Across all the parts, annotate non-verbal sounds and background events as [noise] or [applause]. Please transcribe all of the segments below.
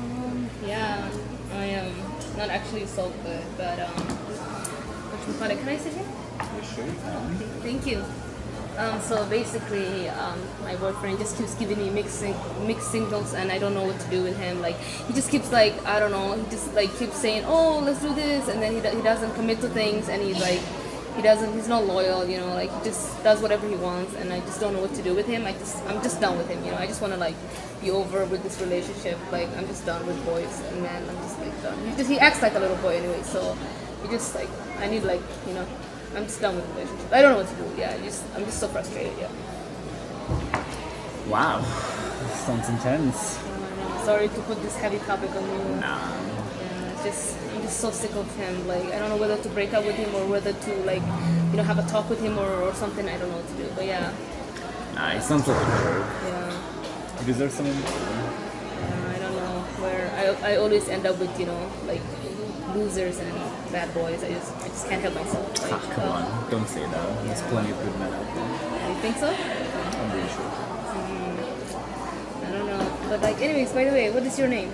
Um, yeah, I am not actually so good, but um, which one? Can I sit here? Sure. Thank you. Um, so basically, um, my boyfriend just keeps giving me mixed mixed signals, and I don't know what to do with him. Like he just keeps like I don't know. He just like keeps saying, "Oh, let's do this," and then he, he doesn't commit to things, and he's like he doesn't he's not loyal. You know, like he just does whatever he wants, and I just don't know what to do with him. I just I'm just done with him. You know, I just want to like be over with this relationship. Like I'm just done with boys and men. I'm just like done. He just he acts like a little boy anyway, so he just like I need like you know. I'm just done with the relationship. I don't know what to do. Yeah, I just I'm just so frustrated. Yeah. Wow. [laughs] Sounds intense. Sorry to put this heavy topic on you. Nah. Yeah, just I'm just so sick of him. Like I don't know whether to break up with him or whether to like you know have a talk with him or, or something. I don't know what to do. But yeah, Nah, he sounds like a yeah, He deserves something better. yeah. I don't know where I I always end up with you know like losers and bad boys. I just I just can't help myself. Like, Ah, come uh, on. Don't say that. There's plenty of good men out there. You think so? I'm pretty sure. I don't know. But like, anyways, by the way, what is your name?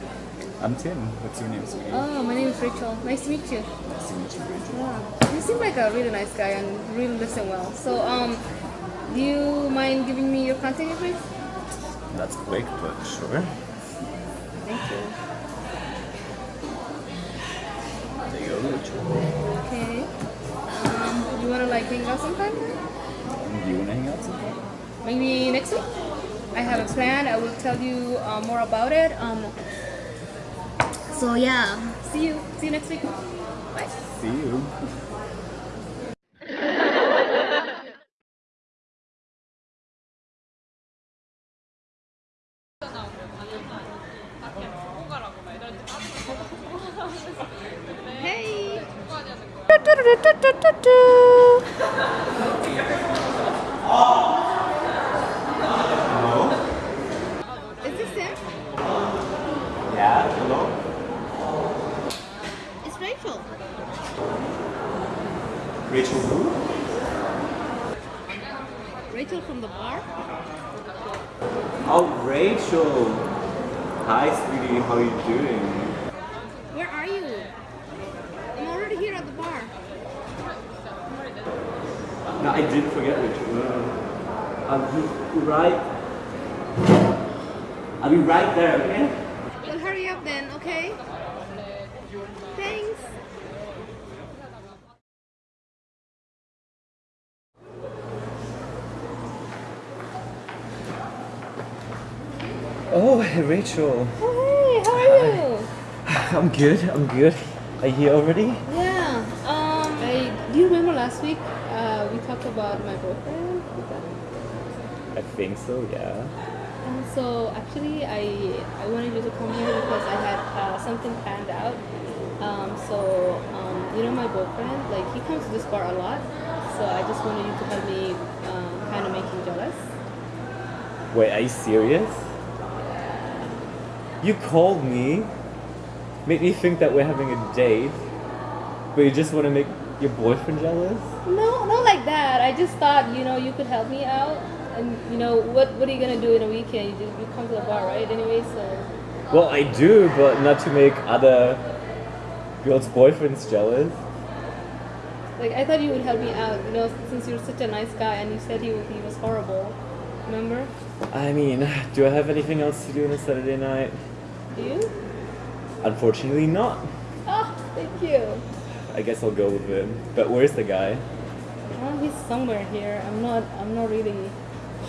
I'm Tim. What's your name, sweetie? Oh, my name is Rachel. Nice to meet you. Nice to meet you, Rachel. Yeah. You seem like a really nice guy and really listen well. So, um, do you mind giving me your contact information? That's quick, but sure. Thank you. There you go, Rachel. Okay. Um, you wanna like hang out sometime? Do you want to hang out sometime? Maybe next week. I have a plan. I will tell you uh, more about it. Um. So yeah. See you. See you next week. Bye. See you. Hey. Is this him? Yeah, hello? It's Rachel. Rachel who? Rachel from the bar. Oh, Rachel. Hi, sweetie. How are you doing? Where are you? I'm already here at the bar. No, I did forget Rachel. Uh, I'll be right. I'll be right there. Okay? Well, hurry up then, okay? Thanks. Oh, hey, Rachel. Oh, hey, how are you? [sighs] I'm good. I'm good. Are you here already? Yeah. Um. I, do you remember last week? Uh, we talked about my boyfriend. I think so. Yeah. And so actually, I I wanted you to come here because I had uh, something planned out. Um. So um. You know my boyfriend. Like he comes to this bar a lot. So I just wanted you to help me. Um. Kind of make him jealous. Wait, are you serious? You called me, made me think that we're having a date, but you just want to make your boyfriend jealous? No, not like that. I just thought, you know, you could help me out. And, you know, what what are you going to do in a weekend? You, just, you come to the bar, right? Anyway, so. Well, I do, but not to make other girls' boyfriends jealous. Like, I thought you would help me out, you know, since you're such a nice guy and you said he, he was horrible. Remember? I mean, do I have anything else to do on a Saturday night? Do you? Unfortunately, not. Oh, thank you. I guess I'll go with him. But where's the guy? Well, he's somewhere here. I'm not. I'm not really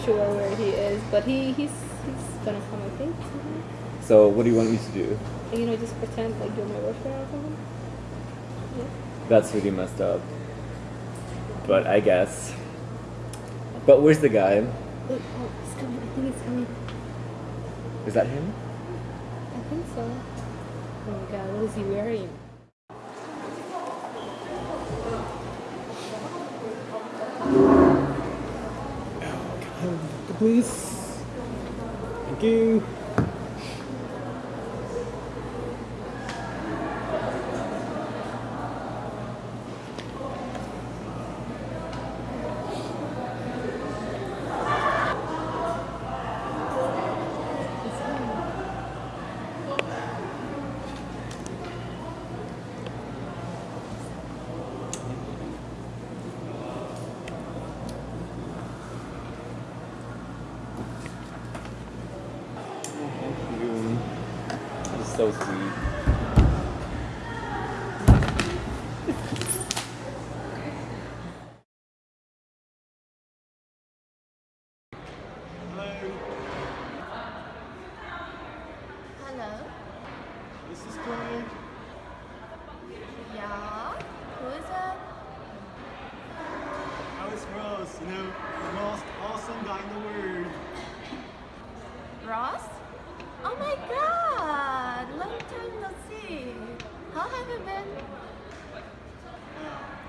sure where he is, but he he's he's gonna come. I think. So, what do you want me to do? You know, just pretend like you're my boyfriend or something. Yeah. That's really messed up. But I guess. But where's the guy? Look, oh, oh he's coming. I think he's coming. Is that him? Think so. Oh my god, what is he wearing? Oh God! Please. Thank you. How is Ross, You know, the most awesome guy in the world. Ross? Oh my god! Long time no see. How have you been?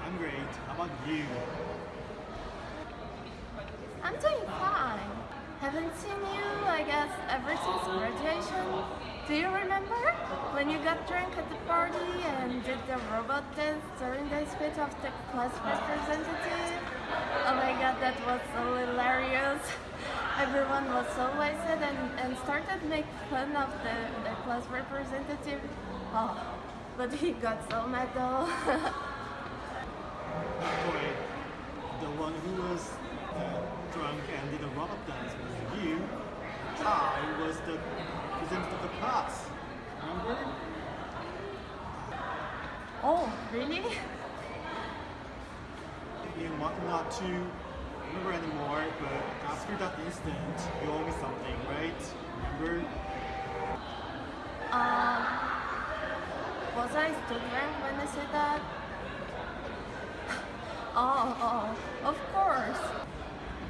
I'm great. How about you? I'm doing fine. Haven't seen you, I guess, ever since graduation. Do you remember when you got drunk at the party and did the robot dance during the speech of the class representative? Oh my god, that was so hilarious. [laughs] Everyone was so wasted and, and started make fun of the, the class representative. Oh, but he got so mad though. [laughs] Chloe, the one who was uh, drunk and did a robot dance was you. I was the president of the class. Remember? oh, really? You might not to remember anymore, but after that incident, you owe me something, right? Remember? Um, was I still drunk when I said that? Oh, oh, of course.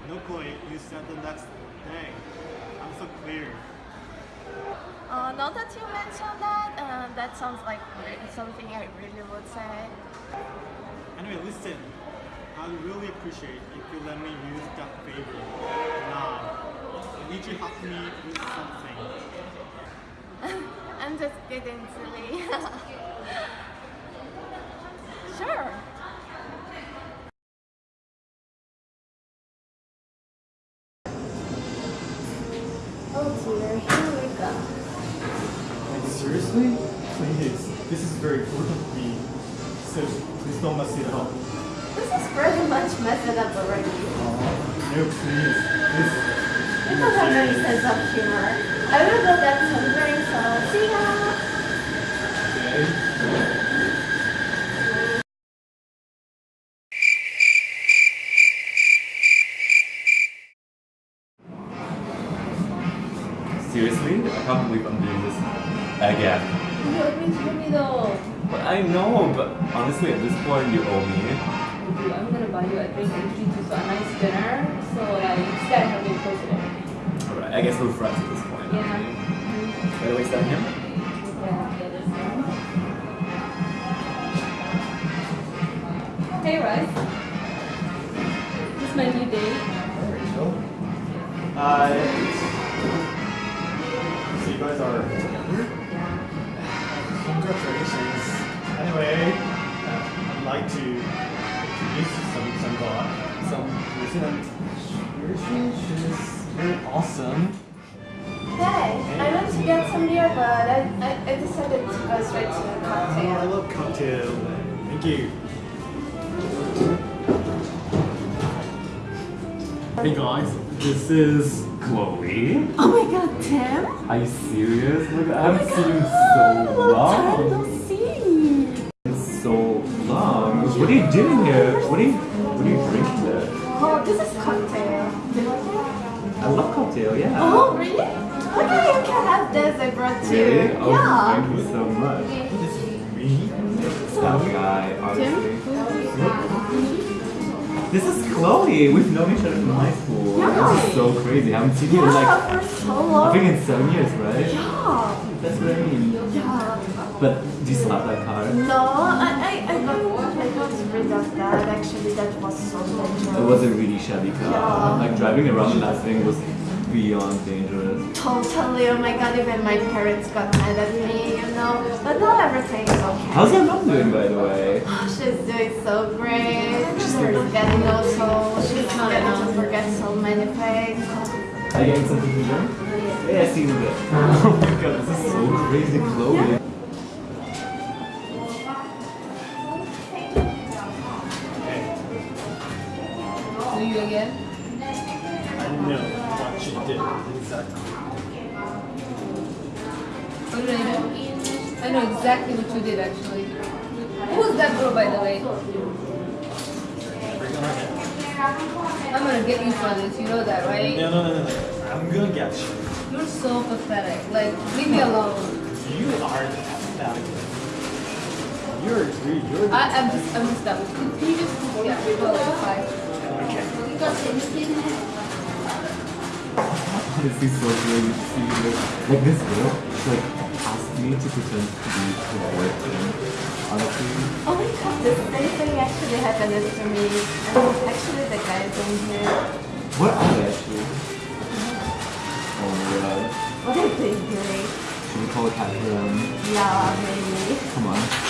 No, Chloe, you said the next day. I'm so clear. Uh, now that you mentioned that, uh, that sounds like something I really would say. Anyway, listen. I'd really appreciate if you let me use that favor. Now, need you help me with something. [laughs] I'm just kidding, silly. [laughs] Oh dear, here we go. Seriously? Please. This is very me. So please don't mess it up. This is pretty much messed up already. No, please. This have any sense of humor. I will go get some drinks, so see ya! Seriously? I can't believe I'm doing this again. You owe me to me though. But I know, but honestly, at this point, you owe me. I'm gonna buy you a drink and treat you to a nice dinner. So like instead of having president. Alright, I guess we're friends at this point. Yeah. By the way, stand here. Yeah, that is. Hey Rice. This is my new date. Hi. So you guys are? Congratulations. Anyway, uh, I'd like to introduce some some guy, some person. Seriously, she's very awesome. Hey, I went to get some beer, but I, I, I decided to go straight to the Oh, I cocktail. love cocktail. Thank you. Hey guys, this is Chloe. Oh my god, Tim! Are you serious? Look, I haven't Oh seen you so oh, long time long. see! It's so long. What are you doing here? What are you What are you drinking there? Oh, this is cocktail. Do you like it? I love cocktail. Yeah. Oh, really? Okay, you can have this. I brought two. Really? Oh, yeah. thank you so much. This is me. That guy, honestly. This is Chloe. We've known each other from high school. This is so crazy. I haven't seen you in like Yeah, for so I long. think in seven years, right? Yeah. That's what I mean. Yeah. But do you still have that car? No, I, I, I got I got rid of that. Actually, that was so dangerous. It was a really shabby car. Yeah. Like driving around in that thing was beyond dangerous. Totally. Oh my god, even my parents got mad at me, you know. But now is okay. How's your mom doing, by the way? Oh, she's doing so great. She's getting also, she's getting to forget so many things. Are you getting something to drink? Yeah, I seen it. [laughs] Oh my god, this is so crazy, Chloe. Exactly what you did actually. Who is that girl, by the way? I'm gonna get you for this. You know that, right? No, no, no, no, no. I'm gonna get you. You're so pathetic. Like, leave me alone. You are pathetic. You're, you're, you're I, I'm just, I'm just done. Can you just, yeah, go like bye. okay. [laughs] Honestly, so crazy to like, like this girl, like asked me to pretend to be her boyfriend. Honestly, Oh my god, the same thing actually happened to me. And actually the guys in here. what are they actually? Oh my god. What are they doing? Should we call a Catherine? Yeah, maybe. Come on.